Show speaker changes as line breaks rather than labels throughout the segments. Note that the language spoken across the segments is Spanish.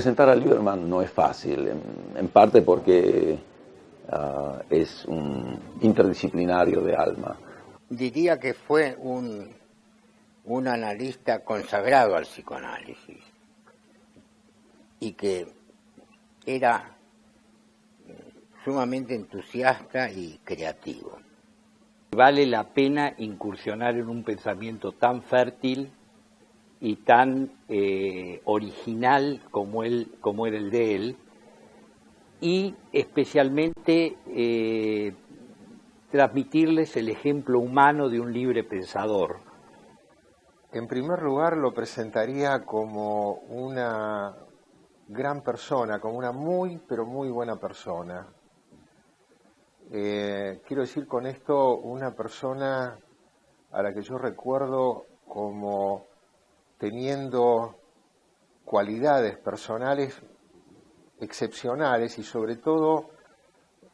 Presentar a Lieberman no es fácil, en, parte porque ah, es un interdisciplinario de alma.
Diría que fue un, un analista consagrado al psicoanálisis y que era sumamente entusiasta y creativo.
Vale la pena incursionar en un pensamiento tan fértil y tan eh, original como, él, como era el de él, y especialmente eh, transmitirles el ejemplo humano de un libre pensador.
En primer lugar lo presentaría como una gran persona, como una muy, pero muy buena persona. Eh, quiero decir con esto una persona a la que yo recuerdo como teniendo cualidades personales excepcionales y sobre todo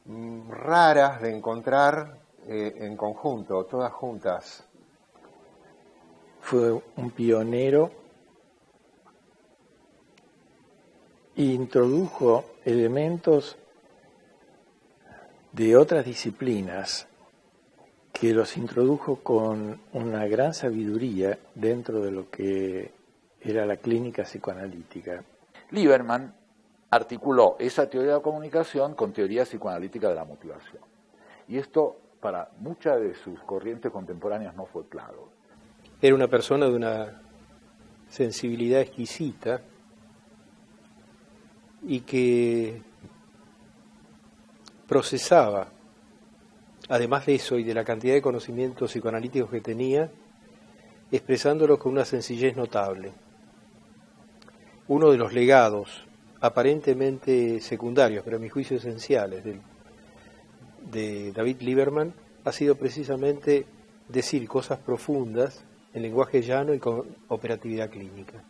mm, raras de encontrar eh, en conjunto, todas juntas.
Fue un pionero e introdujo elementos de otras disciplinas que los introdujo con una gran sabiduría dentro de lo que era la clínica psicoanalítica.
Lieberman articuló esa teoría de la comunicación con teoría psicoanalítica de la motivación. Y esto para muchas de sus corrientes contemporáneas no fue claro.
Era una persona de una sensibilidad exquisita y que procesaba además de eso y de la cantidad de conocimientos psicoanalíticos que tenía, expresándolo con una sencillez notable. Uno de los legados, aparentemente secundarios, pero a mi juicio esenciales, de, de David Lieberman, ha sido precisamente decir cosas profundas en lenguaje llano y con operatividad clínica.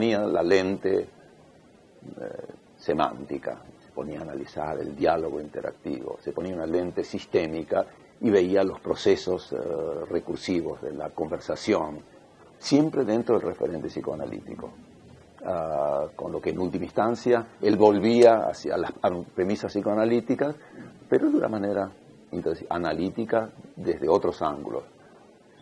Ponía la lente eh, semántica, se ponía a analizar el diálogo interactivo, se ponía una lente sistémica y veía los procesos eh, recursivos de la conversación, siempre dentro del referente psicoanalítico. Ah, con lo que en última instancia él volvía hacia las premisas psicoanalíticas, pero de una manera analítica desde otros ángulos.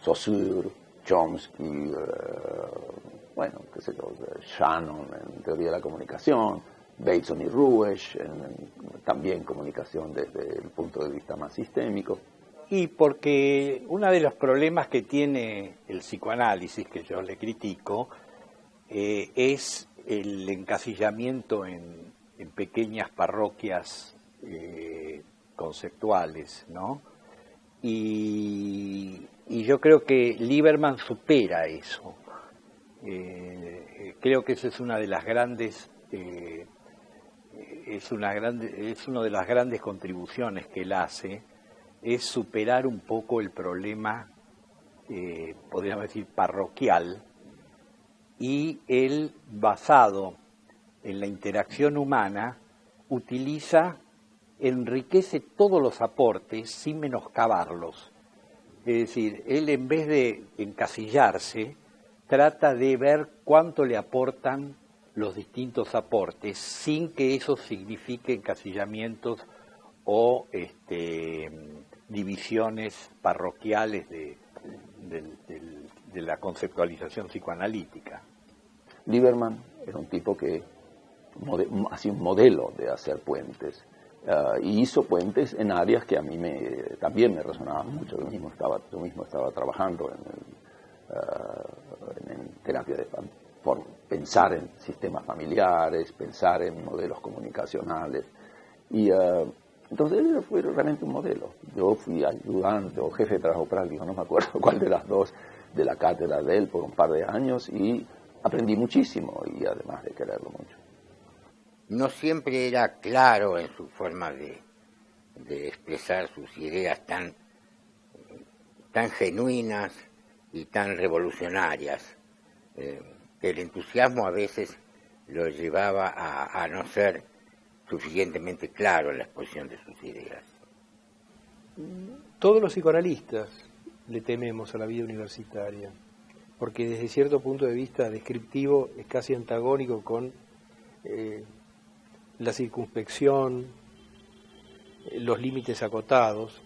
Saussure, Chomsky, eh, bueno, qué sé yo, Shannon en teoría de la comunicación, Bateson y Ruesch en, también comunicación desde el punto de vista más sistémico.
Y porque uno de los problemas que tiene el psicoanálisis, que yo le critico, eh, es el encasillamiento en, pequeñas parroquias eh, conceptuales, ¿no? Y, y, yo creo que Lieberman supera eso. Eh, creo que esa es una de las grandes eh, es una grande, es una de las grandes contribuciones que él hace es superar un poco el problema eh, podríamos decir parroquial y él basado en la interacción humana utiliza enriquece todos los aportes sin menoscabarlos. Es decir él en vez de encasillarse trata de ver cuánto le aportan los distintos aportes sin que eso signifique encasillamientos o este, divisiones parroquiales de, la conceptualización psicoanalítica.
Lieberman era un tipo que hacía un modelo de hacer puentes ah, y hizo puentes en áreas que a mí me, también me resonaban mucho. Yo mismo estaba, yo mismo estaba trabajando en el en terapia de por pensar en sistemas familiares, pensar en modelos comunicacionales. Y eh, entonces él fue realmente un modelo. Yo fui ayudante o jefe de trabajo práctico, no me acuerdo cuál de las dos, de la cátedra de él por un par de años y aprendí muchísimo y además de quererlo mucho.
no siempre era claro en su forma de, expresar sus ideas tan, tan genuinas y tan revolucionarias. Eh, el entusiasmo a veces lo llevaba a, no ser suficientemente claro en la exposición de sus ideas.
Todos los psicoanalistas le tememos a la vida universitaria, porque desde cierto punto de vista descriptivo es casi antagónico con eh, la circunspección, eh, los límites acotados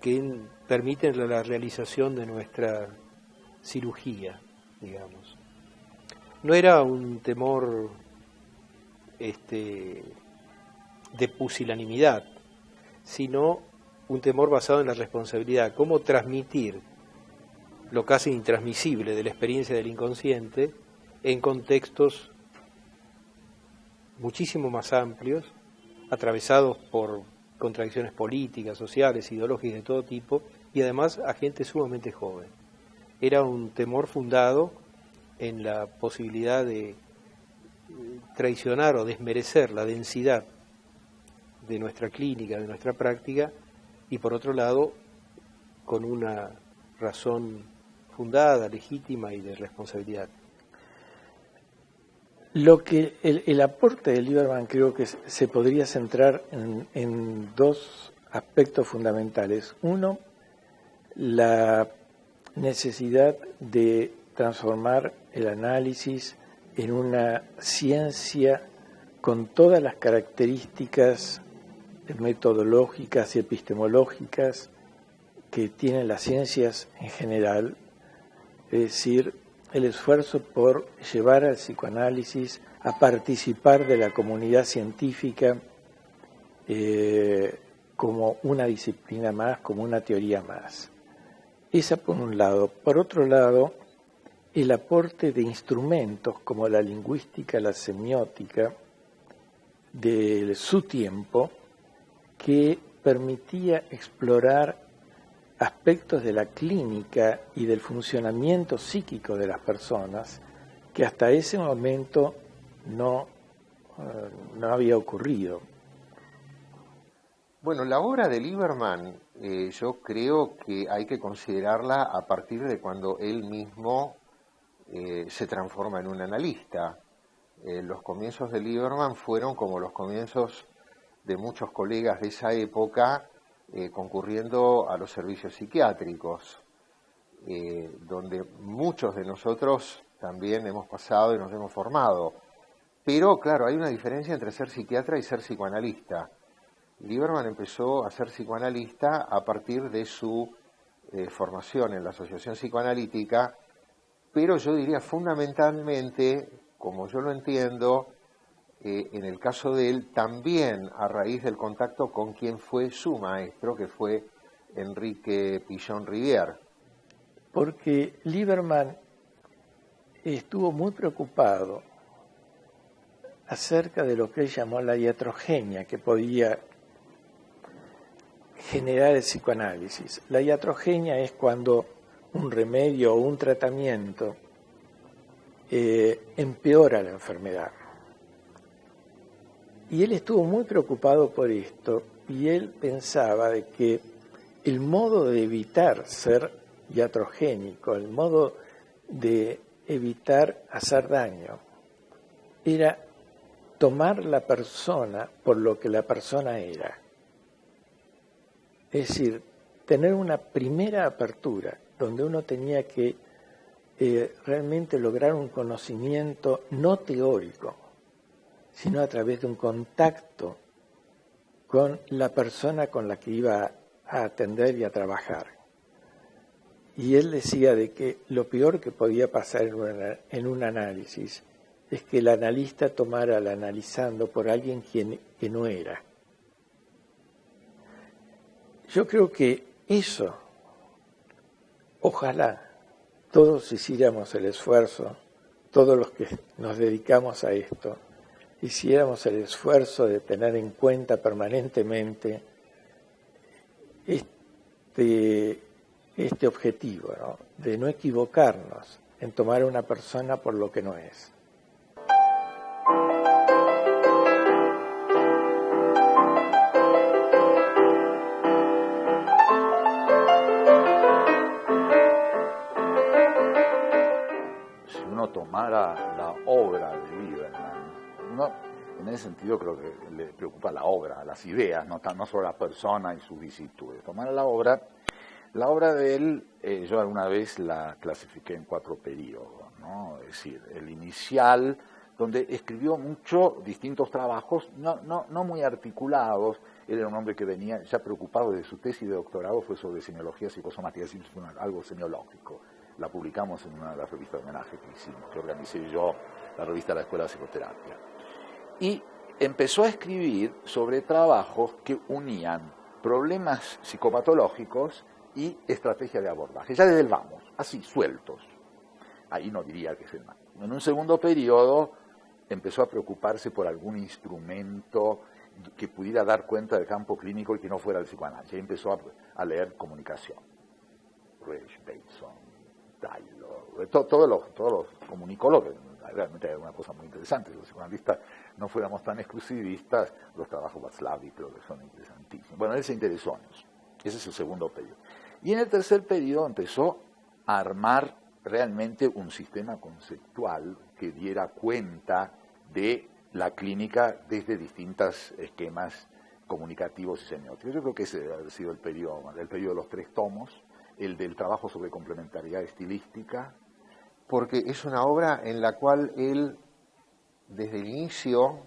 que permiten la realización de nuestra cirugía, digamos. No era un temor este, de pusilanimidad, sino un temor basado en la responsabilidad, cómo transmitir lo casi intransmisible de la experiencia del inconsciente en contextos muchísimo más amplios, atravesados por contradicciones políticas, sociales, ideológicas de todo tipo, y además a gente sumamente joven. Era un temor fundado en la posibilidad de traicionar o desmerecer la densidad de nuestra clínica, de nuestra práctica, y por otro lado, con una razón fundada, legítima y de responsabilidad.
Lo que el, aporte de Lieberman creo que se podría centrar en, en dos aspectos fundamentales. Uno, la necesidad de transformar el análisis en una ciencia con todas las características metodológicas y epistemológicas que tienen las ciencias en general, es decir, el esfuerzo por llevar al psicoanálisis a participar de la comunidad científica eh, como una disciplina más, como una teoría más. Esa por un lado. Por otro lado, el aporte de instrumentos como la lingüística, la semiótica, de su tiempo, que permitía explorar aspectos de la clínica y del funcionamiento psíquico de las personas que hasta ese momento no, eh, no había ocurrido.
Bueno, la obra de Lieberman eh, yo creo que hay que considerarla a partir de cuando él mismo eh, se transforma en un analista. Eh, los comienzos de Lieberman fueron como los comienzos de muchos colegas de esa época concurriendo a los servicios psiquiátricos, donde muchos de nosotros también hemos pasado y nos hemos formado. Pero claro, hay una diferencia entre ser psiquiatra y ser psicoanalista. Lieberman empezó a ser psicoanalista a partir de su formación en la Asociación Psicoanalítica pero yo diría fundamentalmente, como yo lo entiendo, eh, en el caso de él, también a raíz del contacto con quien fue su maestro, que fue Enrique Pillon Rivière.
Porque Lieberman estuvo muy preocupado acerca de lo que él llamó la iatrogenia que podía generar el psicoanálisis. La iatrogenia es cuando un remedio o un tratamiento eh, empeora la enfermedad. Y él estuvo muy preocupado por esto y él pensaba de que el modo de evitar ser iatrogénico, el modo de evitar hacer daño, era tomar la persona por lo que la persona era. Es decir, tener una primera apertura donde uno tenía que eh, realmente lograr un conocimiento no teórico, sino a través de un contacto con la persona con la que iba a atender y a trabajar. Y él decía de que lo peor que podía pasar en, un análisis es que el analista tomara al analizando por alguien que no era. Yo creo que eso Ojalá todos hiciéramos el esfuerzo, todos los que nos dedicamos a esto, hiciéramos el esfuerzo de tener en cuenta permanentemente este, este objetivo, de no equivocarnos en tomar a una persona por lo que no es.
La obra de Lieberman, uno, en ese sentido creo que le preocupa la obra, las ideas, no, no solo la persona y sus vicisitudes. Tomar la obra, la obra de él, eh, yo alguna vez la clasifiqué en cuatro periodos, ¿no? es decir, el inicial, donde escribió mucho distintos trabajos, no, no, no muy articulados, él era un hombre que venía ya preocupado de su tesis de doctorado, fue sobre semiología psicosomática, es decir, algo semiológico. La publicamos en una de las revistas de homenaje que hicimos, que organicé yo, la revista de la Escuela de Psicoterapia. Y empezó a escribir sobre trabajos que unían problemas psicopatológicos y estrategia de abordaje, ya desde el vamos, así, sueltos. Ahí no diría que es el mal. En un segundo periodo empezó a preocuparse por algún instrumento que pudiera dar cuenta del campo clínico y que no fuera el psicoanálisis. Y empezó a, leer comunicación. Reich, Bateson, Taylor, todos los, todos los comunicólogos, realmente era una cosa muy interesante. Los psicoanalistas no fuéramos tan exclusivistas, los trabajos Václavic creo que son interesantísimos. Bueno, él se interesó en eso. Ese es el segundo periodo. Y en el tercer periodo empezó a armar realmente un sistema conceptual que diera cuenta de la clínica desde distintos esquemas comunicativos y semióticos. Yo creo que ese ha sido el periodo, el periodo de los tres tomos, el del trabajo sobre complementariedad estilística.
Porque es una obra en la cual él, desde el inicio,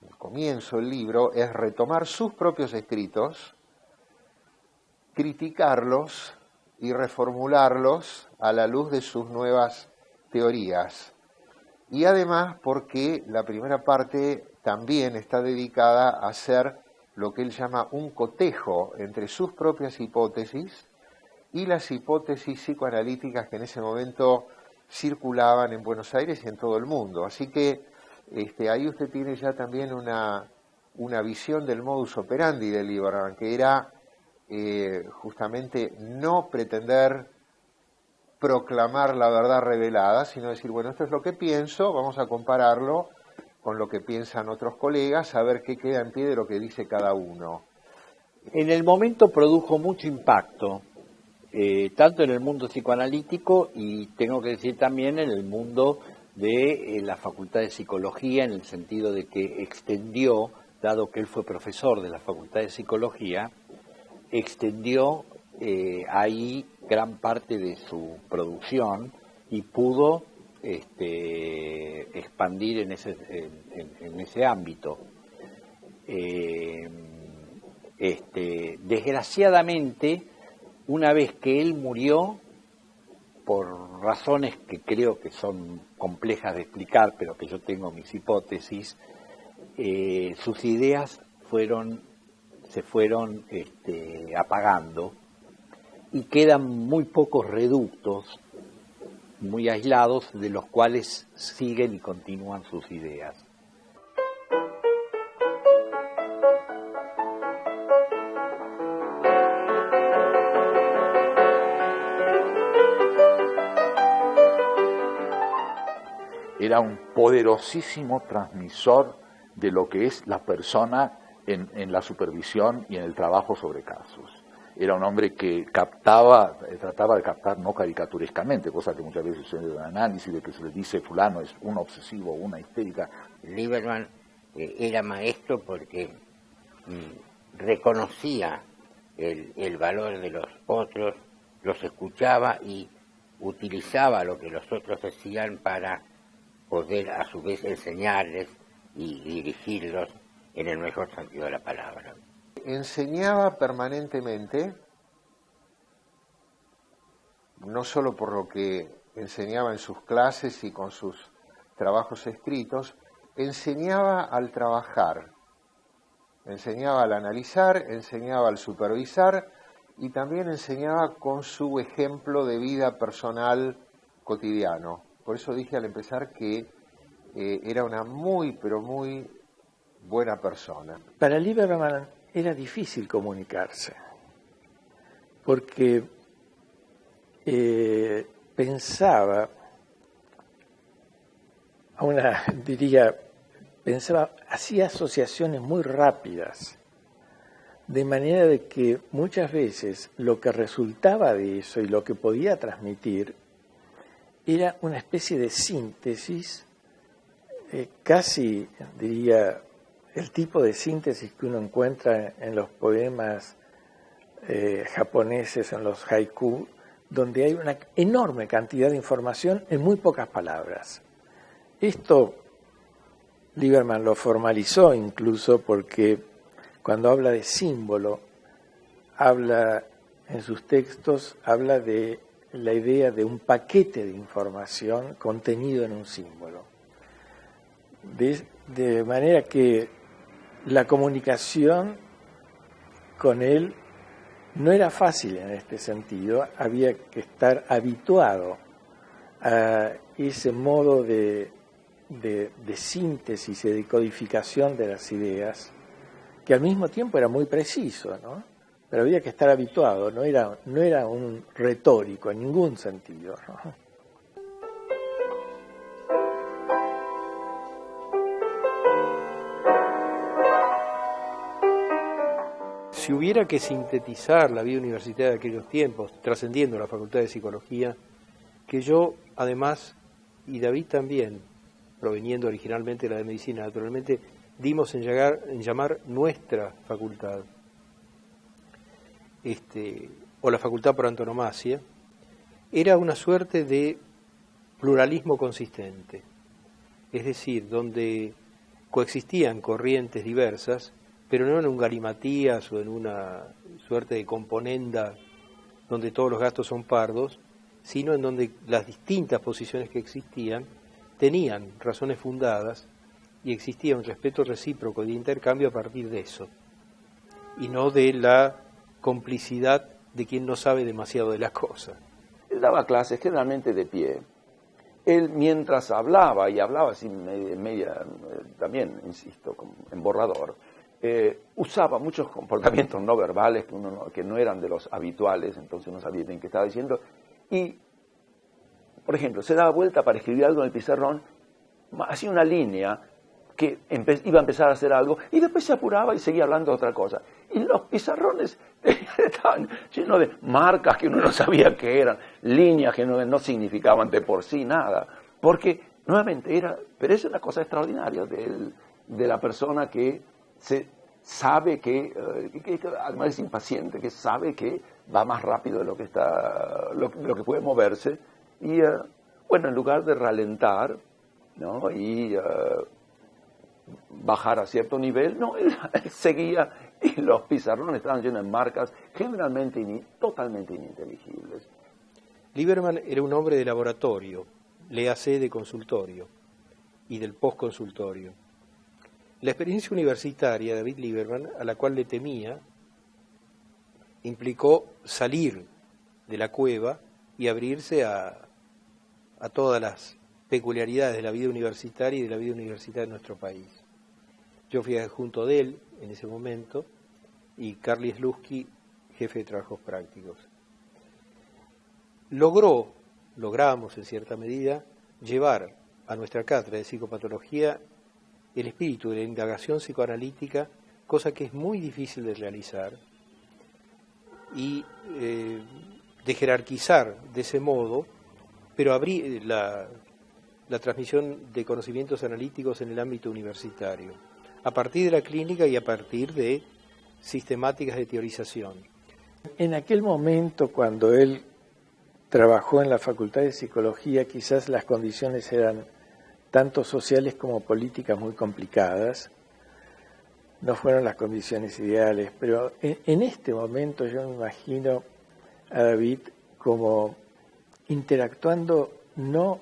el comienzo del libro, es retomar sus propios escritos, criticarlos y reformularlos a la luz de sus nuevas teorías. Y además porque la primera parte también está dedicada a hacer lo que él llama un cotejo entre sus propias hipótesis y las hipótesis psicoanalíticas que en ese momento circulaban en Buenos Aires y en todo el mundo. Así que este, ahí usted tiene ya también una, una visión del modus operandi de Lieberman, que era eh, justamente no pretender proclamar la verdad revelada, sino decir, bueno, esto es lo que pienso, vamos a compararlo con lo que piensan otros colegas, a ver qué queda en pie de lo que dice cada uno.
En el momento produjo mucho impacto, eh, tanto en el mundo psicoanalítico y tengo que decir también en el mundo de eh, la Facultad de Psicología, en el sentido de que extendió, dado que él fue profesor de la Facultad de Psicología, extendió eh, ahí gran parte de su producción y pudo este, expandir en ese, en, ese ámbito. Este, desgraciadamente, una vez que él murió, por razones que creo que son complejas de explicar, pero que yo tengo mis hipótesis, eh, sus ideas fueron se fueron este, apagando y quedan muy pocos reductos, muy aislados, de los cuales siguen y continúan sus ideas.
Era un poderosísimo transmisor de lo que es la persona en, la supervisión y en el trabajo sobre casos. Era un hombre que captaba, eh, trataba de captar no caricaturescamente, cosa que muchas veces sucede en el análisis de que se le dice fulano es un obsesivo, una histérica.
Lieberman eh, era maestro porque mm, reconocía el, el valor de los otros, los escuchaba y utilizaba lo que los otros decían para poder a su vez enseñarles y dirigirlos en el mejor sentido de la palabra.
Enseñaba permanentemente, no solo por lo que enseñaba en sus clases y con sus trabajos escritos, enseñaba al trabajar, enseñaba al analizar, enseñaba al supervisar y también enseñaba con su ejemplo de vida personal cotidiano. Por eso dije al empezar que eh, era una muy, pero muy buena persona.
Para Lieberman era difícil comunicarse, porque eh, pensaba, una, diría, pensaba, hacía asociaciones muy rápidas, de manera de que muchas veces lo que resultaba de eso y lo que podía transmitir era una especie de síntesis, eh, casi diría el tipo de síntesis que uno encuentra en los poemas eh, japoneses, en los haiku, donde hay una enorme cantidad de información en muy pocas palabras. Esto Lieberman lo formalizó incluso porque cuando habla de símbolo, habla en sus textos, habla de la idea de un paquete de información contenido en un símbolo. De, manera que la comunicación con él no era fácil en este sentido, había que estar habituado a ese modo de, de, síntesis y de codificación de las ideas, que al mismo tiempo era muy preciso, ¿no? Pero había que estar habituado, no era, no era un retórico en ningún sentido.
Si hubiera que sintetizar la vida universitaria de aquellos tiempos, trascendiendo la Facultad de Psicología, que yo además, y David también, proveniendo originalmente de la de Medicina, naturalmente, dimos en, llamar nuestra facultad, este, o la facultad por antonomasia, era una suerte de pluralismo consistente, es decir, donde coexistían corrientes diversas, pero no en un galimatías o en una suerte de componenda donde todos los gastos son pardos, sino en donde las distintas posiciones que existían tenían razones fundadas y existía un respeto recíproco de intercambio a partir de eso, y no de la complicidad de quien no sabe demasiado de las cosas.
Él daba clases generalmente de pie. Él mientras hablaba, y hablaba sin media, eh, también, insisto, en borrador, eh, usaba muchos comportamientos no verbales que, uno que no eran de los habituales, entonces no sabía bien qué estaba diciendo, y, por ejemplo, se daba vuelta para escribir algo en el pizarrón, hacía una línea que iba a empezar a hacer algo y después se apuraba y seguía hablando de otra cosa. Y los pizarrones estaban llenos de marcas que uno no sabía qué eran, líneas que no, significaban de por sí nada. Porque, nuevamente, era, pero es una cosa extraordinaria de la persona que se sabe que, eh, además es impaciente, que sabe que va más rápido de lo que, está, lo, que puede moverse. Y, eh, bueno, en lugar de ralentar, ¿no? y eh, bajar a cierto nivel, no, él, seguía y los pizarrones estaban llenos de marcas generalmente totalmente ininteligibles.
Lieberman era un hombre de laboratorio, le hace de consultorio y del postconsultorio. La experiencia universitaria de David Lieberman, a la cual le temía, implicó salir de la cueva y abrirse a, a todas las peculiaridades de la vida universitaria y de la vida universitaria de nuestro país. Yo fui junto de él en ese momento y Carly Slusky, jefe de trabajos prácticos. Logró, logramos en cierta medida, llevar a nuestra cátedra de psicopatología el espíritu de la indagación psicoanalítica, cosa que es muy difícil de realizar, y eh, de jerarquizar de ese modo, pero abrir la, la transmisión de conocimientos analíticos en el ámbito universitario, a partir de la clínica y a partir de sistemáticas de teorización.
En aquel momento, cuando él trabajó en la Facultad de Psicología, quizás las condiciones eran tanto sociales como políticas muy complicadas. No fueron las condiciones ideales, pero en, en este momento yo me imagino a David como interactuando no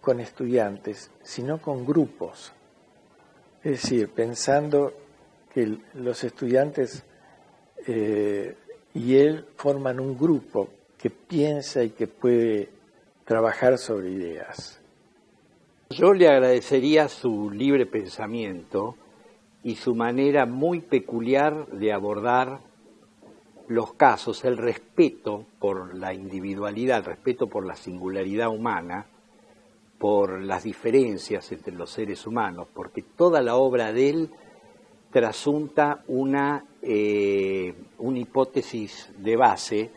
con estudiantes, sino con grupos. Es decir, pensando que los estudiantes eh, y él forman un grupo que piensa y que puede trabajar sobre ideas.
Yo le agradecería su libre pensamiento y su manera muy peculiar de abordar los casos, el respeto por la individualidad, el respeto por la singularidad humana, por las diferencias entre los seres humanos, porque toda la obra de él trasunta una, eh, una hipótesis de base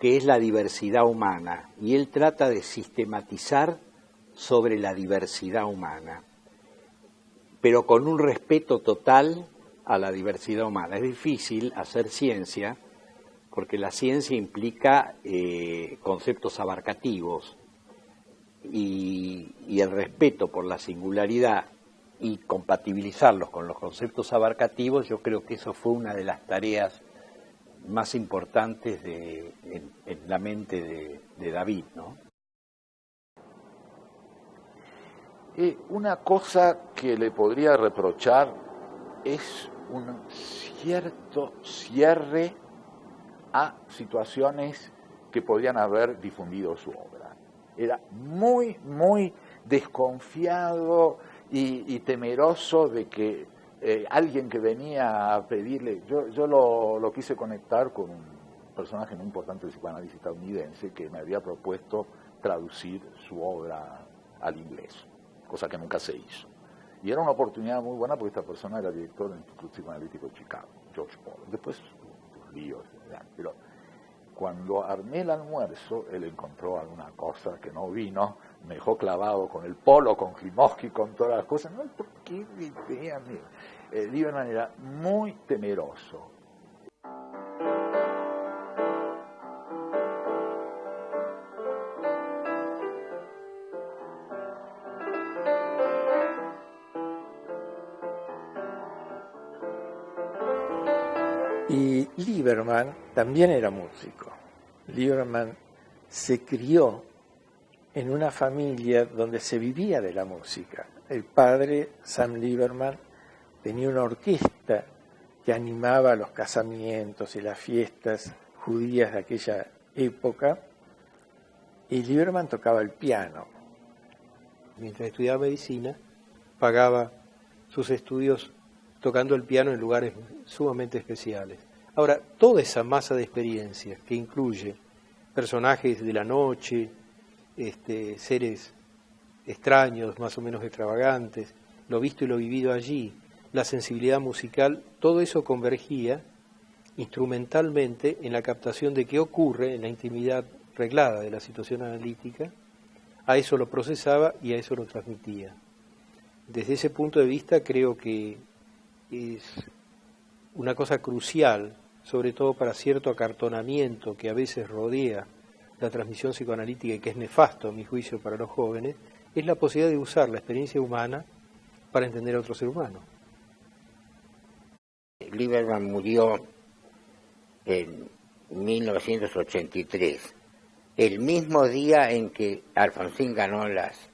que es la diversidad humana, y él trata de sistematizar sobre la diversidad humana, pero con un respeto total a la diversidad humana. Es difícil hacer ciencia porque la ciencia implica eh, conceptos abarcativos y, el respeto por la singularidad y compatibilizarlos con los conceptos abarcativos, yo creo que eso fue una de las tareas más importantes de, en, la mente de, David, ¿no?
Eh, una cosa que le podría reprochar es un cierto cierre a situaciones que podrían haber difundido su obra. Era muy, muy desconfiado y, temeroso de que eh, alguien que venía a pedirle, yo, yo lo, lo, quise conectar con un personaje muy importante del psicoanálisis estadounidense que me había propuesto traducir su obra al inglés cosa que nunca se hizo. Y era una oportunidad muy buena porque esta persona era director del Instituto Psicoanalítico de Chicago, George Paul. Después, los líos, pero cuando armé el almuerzo, él encontró alguna cosa que no vino, me dejó clavado con el polo, con Klimovsky, con todas las cosas. No, ¿por qué? Eh, Lieberman era muy temeroso,
Lieberman también era músico. Lieberman se crió en una familia donde se vivía de la música. El padre, Sam Lieberman, tenía una orquesta que animaba los casamientos y las fiestas judías de aquella época, y Lieberman tocaba el piano.
Mientras estudiaba medicina, pagaba sus estudios tocando el piano en lugares sumamente especiales. Ahora, toda esa masa de experiencias que incluye personajes de la noche, este, seres extraños, más o menos extravagantes, lo visto y lo vivido allí, la sensibilidad musical, todo eso convergía instrumentalmente en la captación de qué ocurre en la intimidad reglada de la situación analítica, a eso lo procesaba y a eso lo transmitía. Desde ese punto de vista creo que es una cosa crucial, sobre todo para cierto acartonamiento que a veces rodea la transmisión psicoanalítica y que es nefasto, a mi juicio, para los jóvenes, es la posibilidad de usar la experiencia humana para entender a otro ser humano.
Lieberman murió en 1983, el mismo día en que Alfonsín ganó las,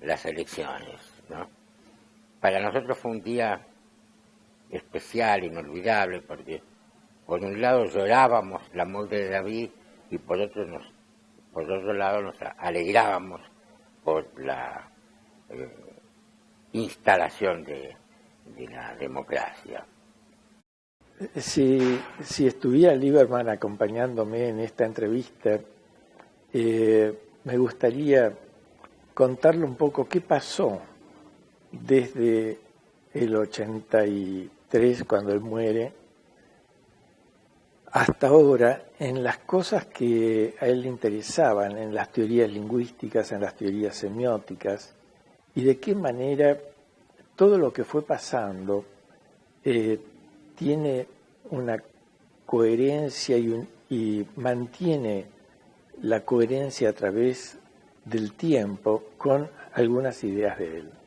las elecciones. ¿no? Para nosotros fue un día especial, inolvidable, porque por un lado llorábamos la muerte de David y por otro, por otro lado nos alegrábamos por la eh, instalación de, la democracia.
Si, si, estuviera Lieberman acompañándome en esta entrevista, eh, me gustaría contarle un poco qué pasó desde el 83 cuando él muere, hasta ahora en las cosas que a él le interesaban, en las teorías lingüísticas, en las teorías semióticas, y de qué manera todo lo que fue pasando eh, tiene una coherencia y, y mantiene la coherencia a través del tiempo con algunas ideas de él.